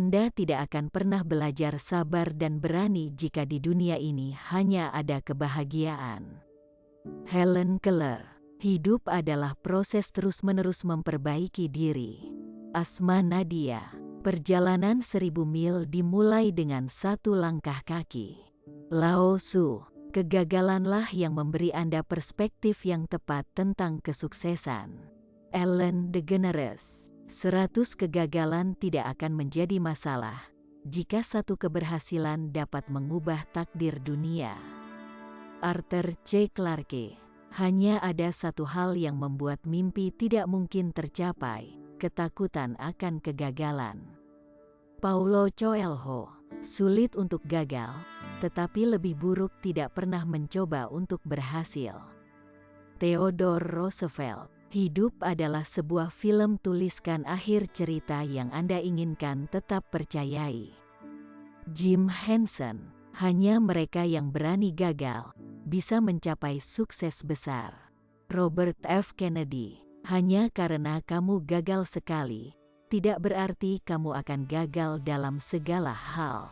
Anda tidak akan pernah belajar sabar dan berani jika di dunia ini hanya ada kebahagiaan. Helen Keller Hidup adalah proses terus-menerus memperbaiki diri. Asma Nadia Perjalanan seribu mil dimulai dengan satu langkah kaki. Lao Su Kegagalanlah yang memberi Anda perspektif yang tepat tentang kesuksesan. Ellen DeGeneres Seratus kegagalan tidak akan menjadi masalah jika satu keberhasilan dapat mengubah takdir dunia. Arthur C. Clarke Hanya ada satu hal yang membuat mimpi tidak mungkin tercapai, ketakutan akan kegagalan. Paulo Coelho Sulit untuk gagal, tetapi lebih buruk tidak pernah mencoba untuk berhasil. Theodore Roosevelt Hidup adalah sebuah film tuliskan akhir cerita yang Anda inginkan tetap percayai. Jim Henson, hanya mereka yang berani gagal, bisa mencapai sukses besar. Robert F. Kennedy, hanya karena kamu gagal sekali, tidak berarti kamu akan gagal dalam segala hal.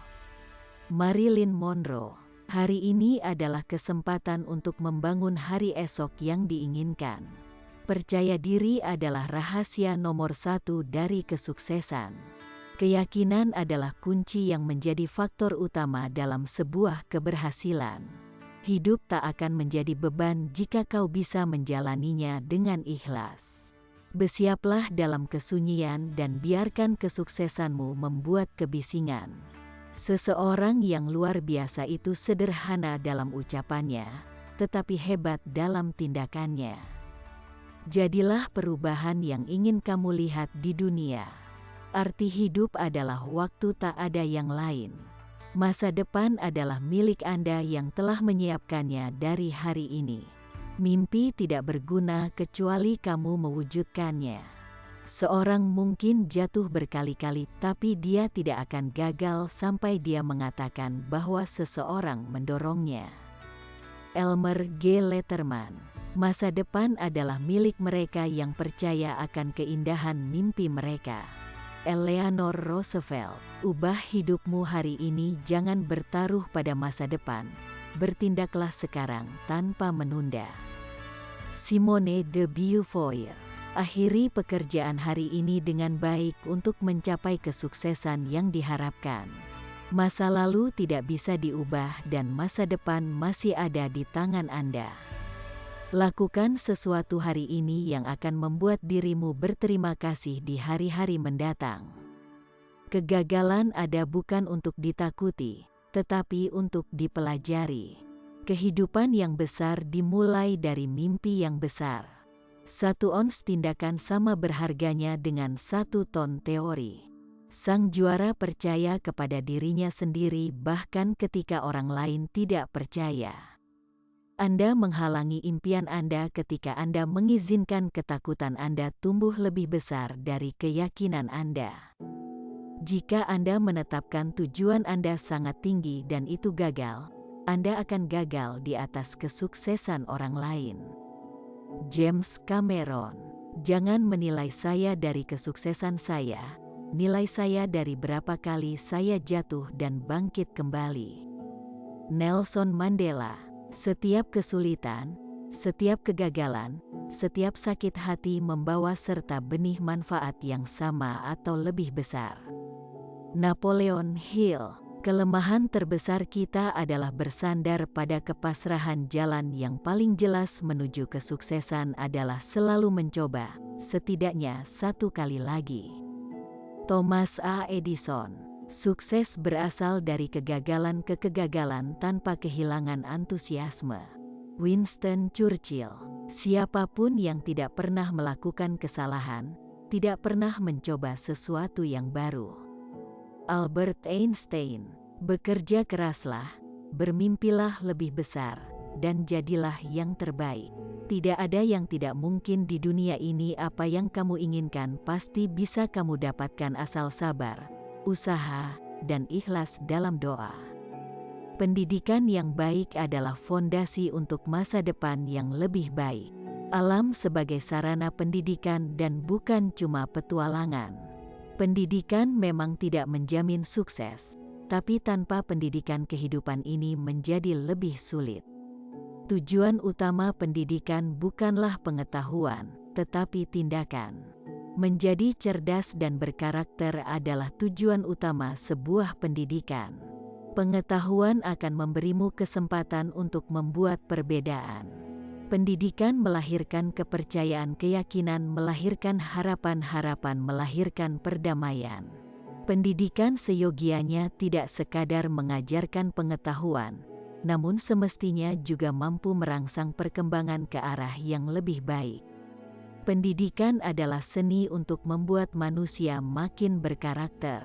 Marilyn Monroe, hari ini adalah kesempatan untuk membangun hari esok yang diinginkan. Percaya diri adalah rahasia nomor satu dari kesuksesan. Keyakinan adalah kunci yang menjadi faktor utama dalam sebuah keberhasilan. Hidup tak akan menjadi beban jika kau bisa menjalaninya dengan ikhlas. Bersiaplah dalam kesunyian dan biarkan kesuksesanmu membuat kebisingan. Seseorang yang luar biasa itu sederhana dalam ucapannya, tetapi hebat dalam tindakannya. Jadilah perubahan yang ingin kamu lihat di dunia. Arti hidup adalah waktu tak ada yang lain. Masa depan adalah milik Anda yang telah menyiapkannya dari hari ini. Mimpi tidak berguna kecuali kamu mewujudkannya. Seorang mungkin jatuh berkali-kali, tapi dia tidak akan gagal sampai dia mengatakan bahwa seseorang mendorongnya. Elmer G. Letterman Masa depan adalah milik mereka yang percaya akan keindahan mimpi mereka. Eleanor Roosevelt, ubah hidupmu hari ini jangan bertaruh pada masa depan. Bertindaklah sekarang tanpa menunda. Simone de Beauvoir, akhiri pekerjaan hari ini dengan baik untuk mencapai kesuksesan yang diharapkan. Masa lalu tidak bisa diubah dan masa depan masih ada di tangan Anda. Lakukan sesuatu hari ini yang akan membuat dirimu berterima kasih di hari-hari mendatang. Kegagalan ada bukan untuk ditakuti, tetapi untuk dipelajari. Kehidupan yang besar dimulai dari mimpi yang besar. Satu ons tindakan sama berharganya dengan satu ton teori. Sang juara percaya kepada dirinya sendiri bahkan ketika orang lain tidak percaya. Anda menghalangi impian Anda ketika Anda mengizinkan ketakutan Anda tumbuh lebih besar dari keyakinan Anda. Jika Anda menetapkan tujuan Anda sangat tinggi dan itu gagal, Anda akan gagal di atas kesuksesan orang lain. James Cameron, jangan menilai saya dari kesuksesan saya, nilai saya dari berapa kali saya jatuh dan bangkit kembali. Nelson Mandela setiap kesulitan, setiap kegagalan, setiap sakit hati membawa serta benih manfaat yang sama atau lebih besar. Napoleon Hill Kelemahan terbesar kita adalah bersandar pada kepasrahan jalan yang paling jelas menuju kesuksesan adalah selalu mencoba, setidaknya satu kali lagi. Thomas A. Edison Sukses berasal dari kegagalan ke kegagalan tanpa kehilangan antusiasme. Winston Churchill, siapa pun yang tidak pernah melakukan kesalahan, tidak pernah mencoba sesuatu yang baru. Albert Einstein, bekerja keraslah, bermimpilah lebih besar, dan jadilah yang terbaik. Tidak ada yang tidak mungkin di dunia ini apa yang kamu inginkan pasti bisa kamu dapatkan asal sabar, usaha, dan ikhlas dalam doa. Pendidikan yang baik adalah fondasi untuk masa depan yang lebih baik. Alam sebagai sarana pendidikan dan bukan cuma petualangan. Pendidikan memang tidak menjamin sukses, tapi tanpa pendidikan kehidupan ini menjadi lebih sulit. Tujuan utama pendidikan bukanlah pengetahuan, tetapi tindakan. Menjadi cerdas dan berkarakter adalah tujuan utama sebuah pendidikan. Pengetahuan akan memberimu kesempatan untuk membuat perbedaan. Pendidikan melahirkan kepercayaan, keyakinan, melahirkan harapan-harapan, melahirkan perdamaian. Pendidikan seyogianya tidak sekadar mengajarkan pengetahuan, namun semestinya juga mampu merangsang perkembangan ke arah yang lebih baik. Pendidikan adalah seni untuk membuat manusia makin berkarakter.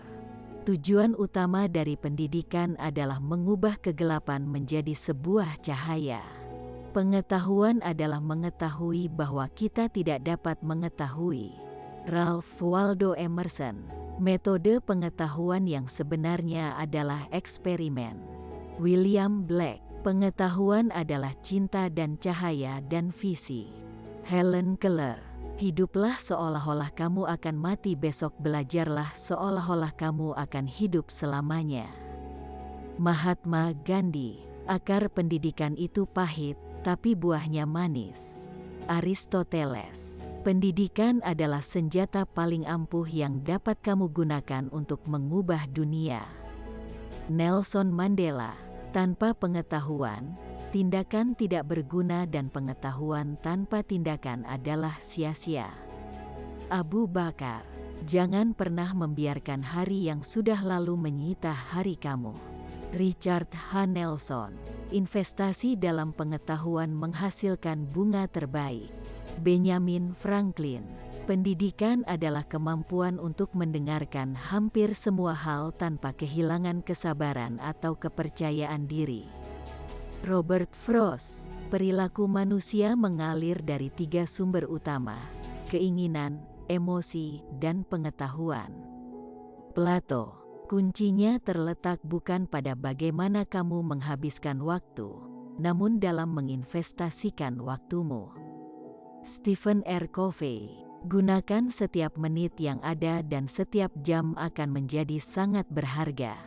Tujuan utama dari pendidikan adalah mengubah kegelapan menjadi sebuah cahaya. Pengetahuan adalah mengetahui bahwa kita tidak dapat mengetahui. Ralph Waldo Emerson, metode pengetahuan yang sebenarnya adalah eksperimen. William Black, pengetahuan adalah cinta dan cahaya dan visi. Helen Keller, hiduplah seolah-olah kamu akan mati besok belajarlah seolah-olah kamu akan hidup selamanya. Mahatma Gandhi, akar pendidikan itu pahit, tapi buahnya manis. Aristoteles Pendidikan adalah senjata paling ampuh yang dapat kamu gunakan untuk mengubah dunia. Nelson Mandela Tanpa pengetahuan, tindakan tidak berguna dan pengetahuan tanpa tindakan adalah sia-sia. Abu Bakar Jangan pernah membiarkan hari yang sudah lalu menyita hari kamu. Richard H. Nelson investasi dalam pengetahuan menghasilkan bunga terbaik. Benjamin Franklin, pendidikan adalah kemampuan untuk mendengarkan hampir semua hal tanpa kehilangan kesabaran atau kepercayaan diri. Robert Frost, perilaku manusia mengalir dari tiga sumber utama, keinginan, emosi, dan pengetahuan. Plato Kuncinya terletak bukan pada bagaimana kamu menghabiskan waktu, namun dalam menginvestasikan waktumu. Stephen R. Covey, gunakan setiap menit yang ada dan setiap jam akan menjadi sangat berharga.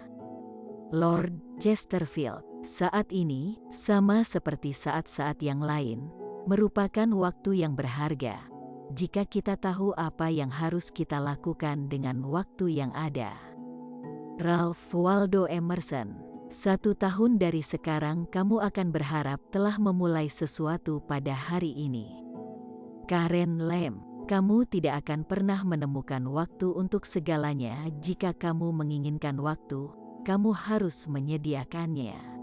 Lord Chesterfield, saat ini, sama seperti saat-saat yang lain, merupakan waktu yang berharga. Jika kita tahu apa yang harus kita lakukan dengan waktu yang ada. Ralph Waldo Emerson Satu tahun dari sekarang kamu akan berharap telah memulai sesuatu pada hari ini. Karen Lem Kamu tidak akan pernah menemukan waktu untuk segalanya jika kamu menginginkan waktu, kamu harus menyediakannya.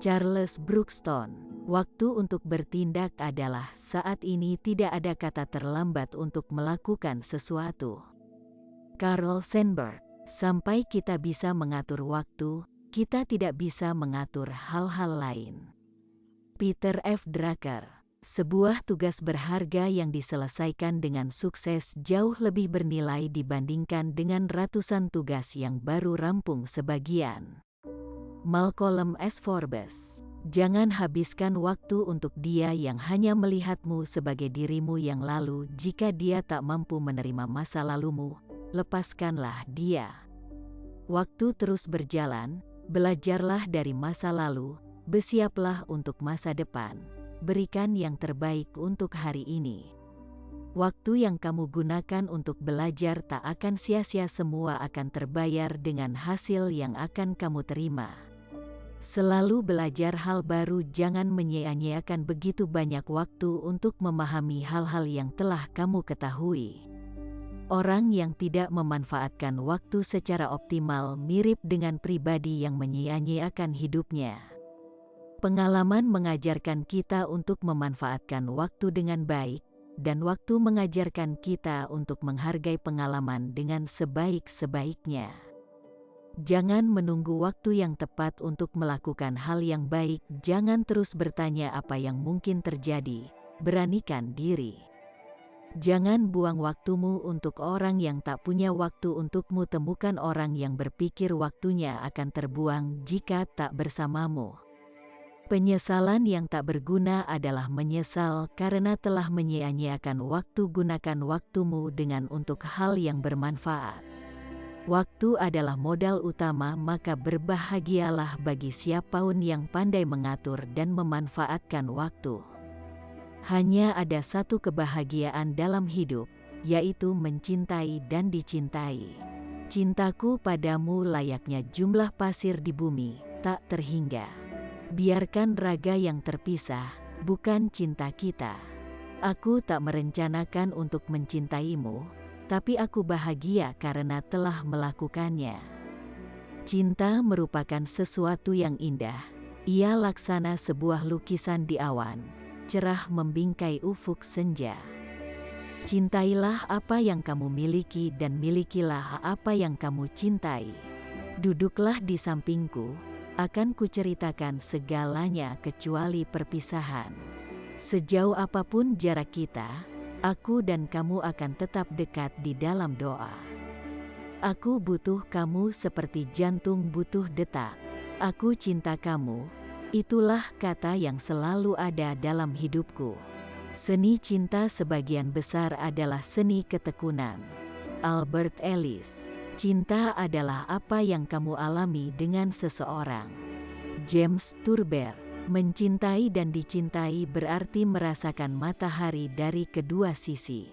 Charles Brookston Waktu untuk bertindak adalah saat ini tidak ada kata terlambat untuk melakukan sesuatu. Carl Sandburg Sampai kita bisa mengatur waktu, kita tidak bisa mengatur hal-hal lain. Peter F. Drucker sebuah tugas berharga yang diselesaikan dengan sukses jauh lebih bernilai dibandingkan dengan ratusan tugas yang baru rampung sebagian. Malcolm S. Forbes Jangan habiskan waktu untuk dia yang hanya melihatmu sebagai dirimu yang lalu jika dia tak mampu menerima masa lalumu, lepaskanlah dia. Waktu terus berjalan, belajarlah dari masa lalu, bersiaplah untuk masa depan, berikan yang terbaik untuk hari ini. Waktu yang kamu gunakan untuk belajar tak akan sia-sia semua akan terbayar dengan hasil yang akan kamu terima. Selalu belajar hal baru jangan menyia-nyiakan begitu banyak waktu untuk memahami hal-hal yang telah kamu ketahui. Orang yang tidak memanfaatkan waktu secara optimal mirip dengan pribadi yang menyia-nyiakan hidupnya. Pengalaman mengajarkan kita untuk memanfaatkan waktu dengan baik, dan waktu mengajarkan kita untuk menghargai pengalaman dengan sebaik-sebaiknya. Jangan menunggu waktu yang tepat untuk melakukan hal yang baik, jangan terus bertanya apa yang mungkin terjadi, beranikan diri. Jangan buang waktumu untuk orang yang tak punya waktu untukmu. Temukan orang yang berpikir waktunya akan terbuang jika tak bersamamu. Penyesalan yang tak berguna adalah menyesal karena telah menyia-nyiakan waktu. Gunakan waktumu dengan untuk hal yang bermanfaat. Waktu adalah modal utama maka berbahagialah bagi siapa pun yang pandai mengatur dan memanfaatkan waktu. Hanya ada satu kebahagiaan dalam hidup, yaitu mencintai dan dicintai. Cintaku padamu layaknya jumlah pasir di bumi, tak terhingga. Biarkan raga yang terpisah, bukan cinta kita. Aku tak merencanakan untuk mencintaimu, tapi aku bahagia karena telah melakukannya. Cinta merupakan sesuatu yang indah. Ia laksana sebuah lukisan di awan, cerah membingkai ufuk senja. Cintailah apa yang kamu miliki dan milikilah apa yang kamu cintai. Duduklah di sampingku, akan kuceritakan segalanya kecuali perpisahan. Sejauh apa pun jarak kita, Aku dan kamu akan tetap dekat di dalam doa. Aku butuh kamu seperti jantung butuh detak. Aku cinta kamu. Itulah kata yang selalu ada dalam hidupku. Seni cinta sebagian besar adalah seni ketekunan. Albert Ellis. Cinta adalah apa yang kamu alami dengan seseorang. James Turber. Mencintai dan dicintai berarti merasakan matahari dari kedua sisi.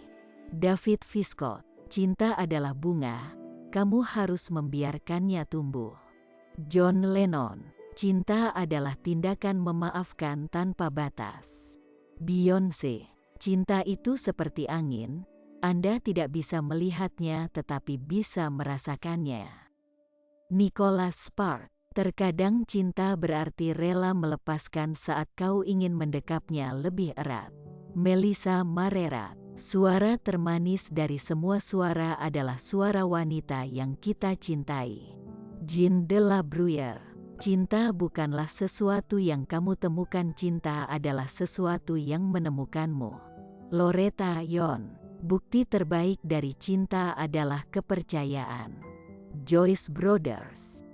David Viscott, cinta adalah bunga, kamu harus membiarkannya tumbuh. John Lennon, cinta adalah tindakan memaafkan tanpa batas. Beyonce, cinta itu seperti angin, Anda tidak bisa melihatnya tetapi bisa merasakannya. Nicholas Sparks, Terkadang cinta berarti rela melepaskan saat kau ingin mendekapnya lebih erat. Melissa Marera, suara termanis dari semua suara adalah suara wanita yang kita cintai. Jean de la Bruyere, cinta bukanlah sesuatu yang kamu temukan cinta adalah sesuatu yang menemukanmu. Loretta Yon, bukti terbaik dari cinta adalah kepercayaan. Joyce Brothers